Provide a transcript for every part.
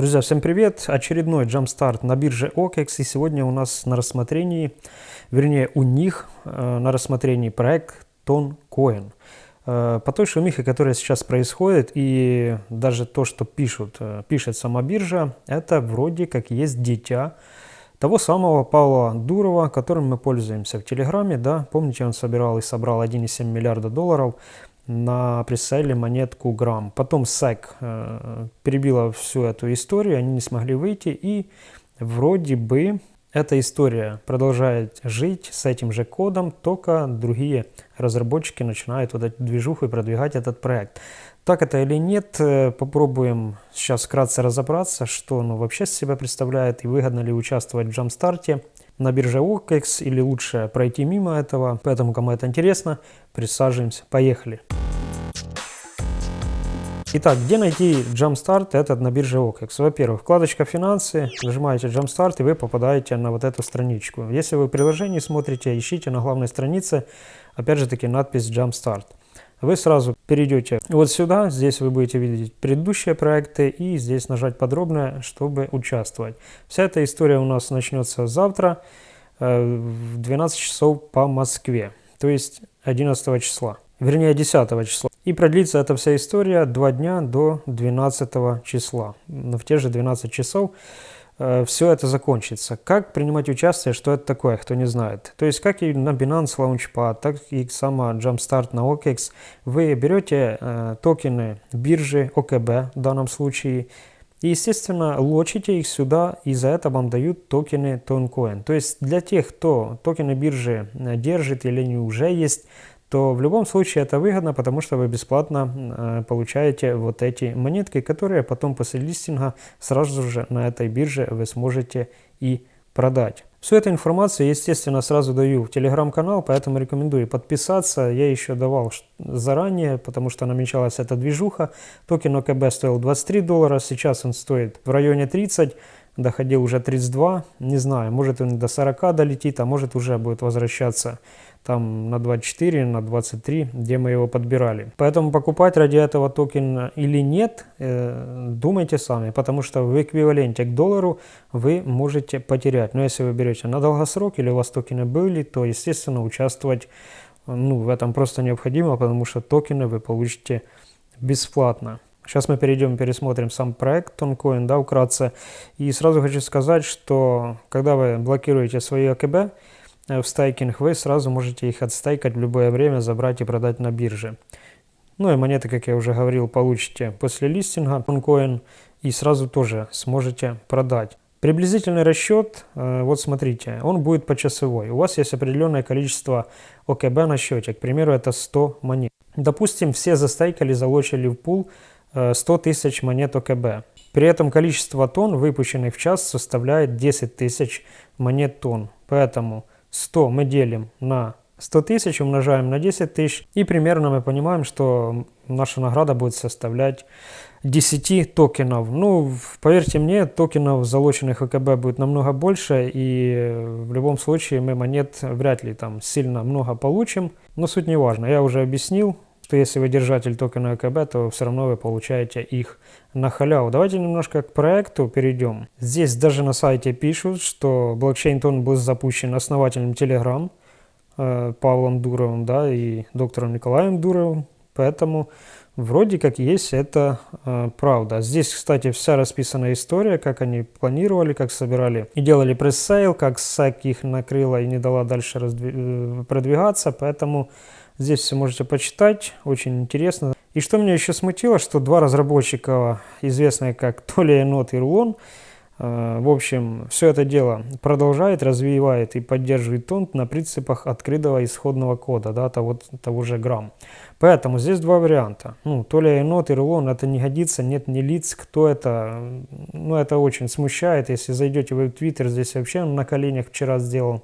Друзья, всем привет! Очередной джампстарт на бирже OKEX. И сегодня у нас на рассмотрении, вернее у них э, на рассмотрении проект TonCoin. Э, по той шумихе, которая сейчас происходит, и даже то, что пишут, э, пишет сама биржа, это вроде как есть дитя того самого Павла Дурова, которым мы пользуемся в Телеграме. Да? Помните, он собирал и собрал 1,7 миллиарда долларов на пресейле монетку грамм. Потом SEC э, перебила всю эту историю, они не смогли выйти, и вроде бы эта история продолжает жить с этим же кодом, только другие разработчики начинают вот эту движуху и продвигать этот проект. Так это или нет, э, попробуем сейчас вкратце разобраться, что он вообще себя представляет и выгодно ли участвовать в джамстарте на бирже OKEX или лучше пройти мимо этого. Поэтому, кому это интересно, присаживаемся. Поехали! Итак, где найти Jumpstart этот на бирже OKEX? Во-первых, вкладочка «Финансы», нажимаете Jumpstart и вы попадаете на вот эту страничку. Если вы в приложении смотрите, ищите на главной странице, опять же таки, надпись Jumpstart. Вы сразу перейдете вот сюда, здесь вы будете видеть предыдущие проекты и здесь нажать подробное, чтобы участвовать. Вся эта история у нас начнется завтра э, в 12 часов по Москве, то есть 11 числа вернее 10 числа. И продлится эта вся история 2 дня до 12 числа. В те же 12 часов все это закончится. Как принимать участие, что это такое, кто не знает. То есть как и на Binance Launchpad, так и сама Jumpstart на OKEX, вы берете э, токены биржи ОКБ в данном случае, и, естественно, лочите их сюда, и за это вам дают токены Toncoin. То есть для тех, кто токены биржи э, держит или они уже есть, то в любом случае это выгодно, потому что вы бесплатно э, получаете вот эти монетки, которые потом после листинга сразу же на этой бирже вы сможете и продать. Всю эту информацию, естественно, сразу даю в телеграм-канал, поэтому рекомендую подписаться. Я еще давал заранее, потому что намечалась эта движуха. Токен ОКБ стоил 23 доллара, сейчас он стоит в районе 30 доходил уже 32, не знаю, может он до 40 долетит, а может уже будет возвращаться там на 24, на 23, где мы его подбирали. Поэтому покупать ради этого токен или нет, э, думайте сами, потому что в эквиваленте к доллару вы можете потерять. Но если вы берете на долгосрок или у вас токены были, то естественно участвовать ну, в этом просто необходимо, потому что токены вы получите бесплатно. Сейчас мы перейдем, пересмотрим сам проект Toncoin, да, вкратце. И сразу хочу сказать, что когда вы блокируете свои АКБ, в стайкинг, вы сразу можете их отстайкать в любое время, забрать и продать на бирже. Ну и монеты, как я уже говорил, получите после листинга OneCoin и сразу тоже сможете продать. Приблизительный расчет, э, вот смотрите, он будет почасовой. У вас есть определенное количество ОКБ на счете, к примеру, это 100 монет. Допустим, все застайкали, залочили в пул 100 э, тысяч монет ОКБ. При этом количество тонн, выпущенных в час, составляет 10 тысяч монет тонн. Поэтому 100 мы делим на 100 тысяч, умножаем на 10 тысяч, и примерно мы понимаем, что наша награда будет составлять 10 токенов. Ну, поверьте мне, токенов, залоченных ВКБ будет намного больше, и в любом случае мы монет вряд ли там сильно много получим, но суть не важна. Я уже объяснил, что если вы держатель токена АКБ, то все равно вы получаете их на халяву. Давайте немножко к проекту перейдем. Здесь даже на сайте пишут, что блокчейн-тон был запущен основателем Telegram э, Павлом Дуровым да, и доктором Николаем Дуровым, поэтому вроде как есть это э, правда. Здесь, кстати, вся расписана история, как они планировали, как собирали и делали пресс-сейл, как SEC их накрыла и не дала дальше э, продвигаться, поэтому Здесь все можете почитать, очень интересно. И что меня еще смутило, что два разработчика, известные как Толя Енот и Рулон, э, в общем, все это дело продолжает, развивает и поддерживает тонт на принципах открытого исходного кода, да, того, того же грамм. Поэтому здесь два варианта. Ну, Толя Енот и Рулон, это не годится, нет ни лиц, кто это. Ну, это очень смущает. Если зайдете в Твиттер, здесь вообще на коленях вчера сделал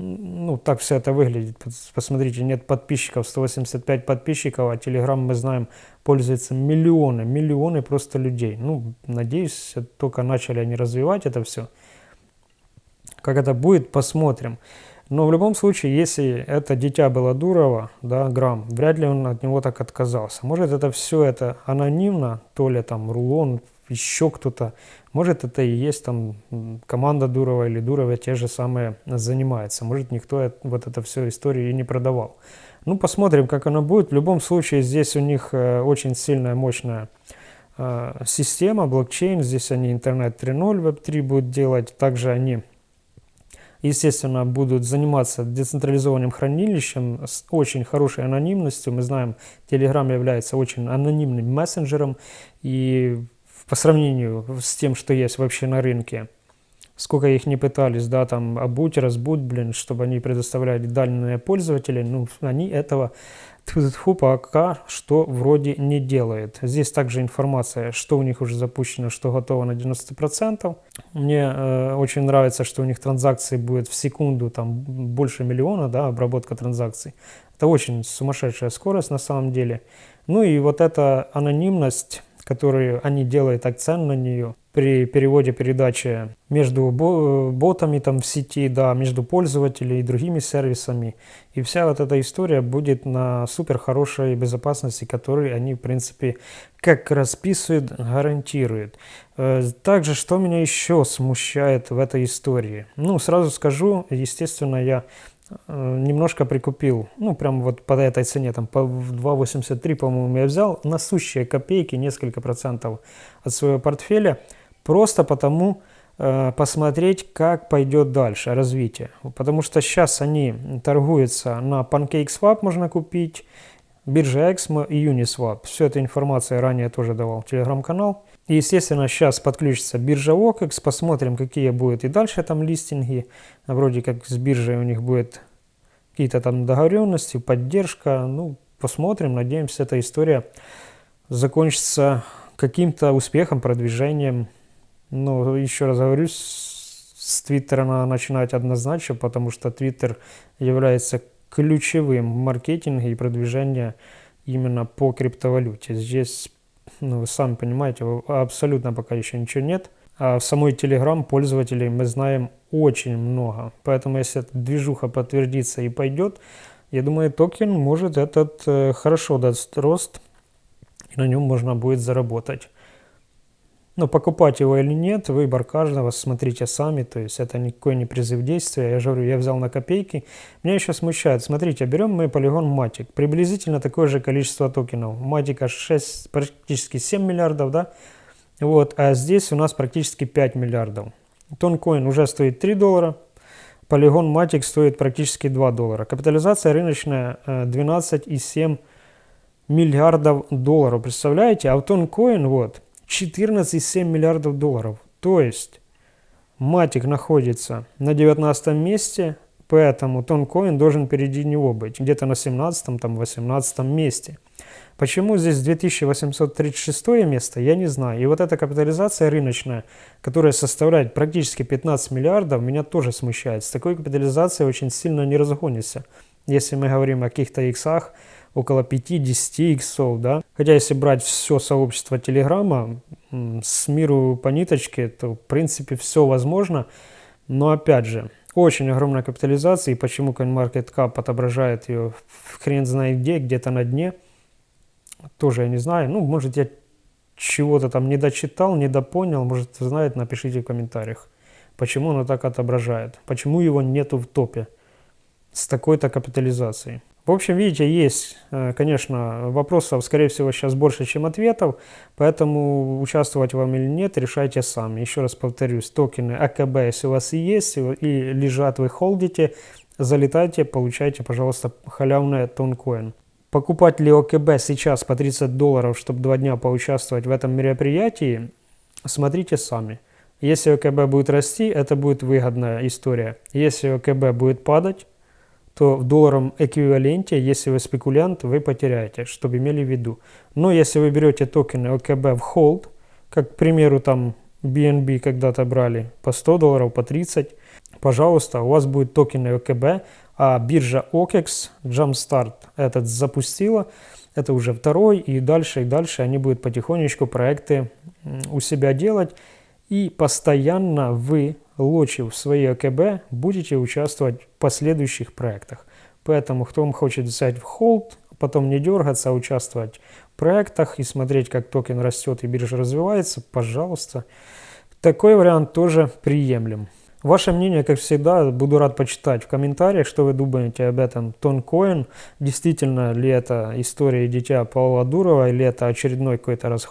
ну, так все это выглядит. Посмотрите, нет подписчиков, 185 подписчиков, а Telegram, мы знаем, пользуется миллионы, миллионы просто людей. Ну, надеюсь, только начали они развивать это все. Как это будет, посмотрим. Но в любом случае, если это дитя было Дурова, да, Грамм, вряд ли он от него так отказался. Может, это все это анонимно, то ли там Рулон, еще кто-то. Может, это и есть там команда Дурова или Дурова те же самые занимается. Может, никто вот это все историю и не продавал. Ну, посмотрим, как оно будет. В любом случае, здесь у них э, очень сильная, мощная э, система, блокчейн. Здесь они интернет 3.0, веб 3 будут делать. Также они естественно, будут заниматься децентрализованным хранилищем с очень хорошей анонимностью. Мы знаем, Telegram является очень анонимным мессенджером, и по сравнению с тем, что есть вообще на рынке, сколько их не пытались, да, там, обуть, разбуть, блин, чтобы они предоставляли данные пользователей, ну, они этого Тьфу, пока что вроде не делает. Здесь также информация, что у них уже запущено, что готово на 90%. Мне э, очень нравится, что у них транзакции будет в секунду там больше миллиона, да, обработка транзакций. Это очень сумасшедшая скорость на самом деле. Ну и вот эта анонимность, которую они делают акцент на нее, при переводе передачи между ботами там в сети, да, между пользователями и другими сервисами. И вся вот эта история будет на супер хорошей безопасности, которую они, в принципе, как расписывают, гарантируют. Э, также, что меня еще смущает в этой истории? Ну, сразу скажу, естественно, я э, немножко прикупил, ну, прям вот по этой цене, там, по 2,83, по-моему, я взял. На сущие копейки, несколько процентов от своего портфеля – Просто потому э, посмотреть, как пойдет дальше развитие. Потому что сейчас они торгуются на PancakeSwap можно купить, биржа Exmo и Uniswap. Всю эту информацию я ранее тоже давал телеграм-канал. И, естественно, сейчас подключится биржа OKEX, посмотрим, какие будут и дальше там листинги. Вроде как с биржей у них будет какие-то там договоренности, поддержка. Ну, посмотрим, надеемся, эта история закончится каким-то успехом, продвижением ну, еще раз говорю, с Твиттера надо начинать однозначно, потому что Твиттер является ключевым в маркетинге и продвижении именно по криптовалюте. Здесь, ну, вы сами понимаете, абсолютно пока еще ничего нет. А в самой Telegram пользователей мы знаем очень много. Поэтому если эта движуха подтвердится и пойдет, я думаю, токен может этот э, хорошо даст рост, и на нем можно будет заработать. Но покупать его или нет, выбор каждого, смотрите сами, то есть это никакой не призыв действия. Я же говорю, я взял на копейки. Меня еще смущает, смотрите, берем мы полигон Matic, приблизительно такое же количество токенов. Matic 6, практически 7 миллиардов, да? Вот, а здесь у нас практически 5 миллиардов. Тонкоин уже стоит 3 доллара, полигон Matic стоит практически 2 доллара. Капитализация рыночная 12,7 э, миллиардов долларов, представляете? А в Тонкоин, вот, 14,7 миллиардов долларов. То есть Матик находится на 19 месте, поэтому Тонкоин должен впереди него быть, где-то на 17 там 18 месте. Почему здесь 2836 место, я не знаю. И вот эта капитализация рыночная, которая составляет практически 15 миллиардов, меня тоже смущает. С такой капитализацией очень сильно не разгонится. Если мы говорим о каких-то иксах, около 5-10 иксов, да. Хотя если брать все сообщество Телеграма, с миру по ниточке, то в принципе все возможно. Но опять же, очень огромная капитализация, и почему CoinMarketCap отображает ее в хрен знает где, где-то на дне, тоже я не знаю. Ну, может, я чего-то там не дочитал, не допонял, может, знает, напишите в комментариях, почему оно так отображает, почему его нету в топе с такой-то капитализацией. В общем, видите, есть, э, конечно, вопросов, скорее всего, сейчас больше, чем ответов, поэтому участвовать вам или нет, решайте сами. Еще раз повторюсь, токены АКБ, если у вас и есть, и лежат, вы холдите, залетайте, получайте, пожалуйста, халявный тонкоин. Покупать ли ОКБ сейчас по 30 долларов, чтобы два дня поучаствовать в этом мероприятии, смотрите сами. Если ОКБ будет расти, это будет выгодная история. Если ОКБ будет падать, то в долларовом эквиваленте, если вы спекулянт, вы потеряете, чтобы имели в виду. Но если вы берете токены ОКБ в холд, как, к примеру, там BNB когда-то брали по 100 долларов, по 30, пожалуйста, у вас будет токены ОКБ, а биржа OKEX, Jumpstart этот запустила, это уже второй, и дальше, и дальше они будут потихонечку проекты у себя делать, и постоянно вы лочив свои АКБ, будете участвовать в последующих проектах. Поэтому, кто хочет взять в hold, потом не дергаться, а участвовать в проектах и смотреть, как токен растет и биржа развивается, пожалуйста. Такой вариант тоже приемлем. Ваше мнение, как всегда, буду рад почитать в комментариях, что вы думаете об этом Toncoin. Действительно ли это история дитя Павла Дурова, или это очередной какой-то раз,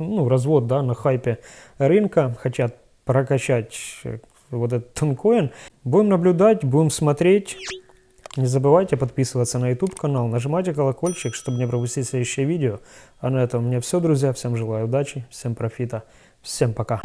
ну, развод да, на хайпе рынка, хотят прокачать э, вот этот Тонкоин. Будем наблюдать, будем смотреть. Не забывайте подписываться на YouTube канал, нажимайте колокольчик, чтобы не пропустить следующее видео. А на этом у меня все, друзья. Всем желаю удачи, всем профита, всем пока.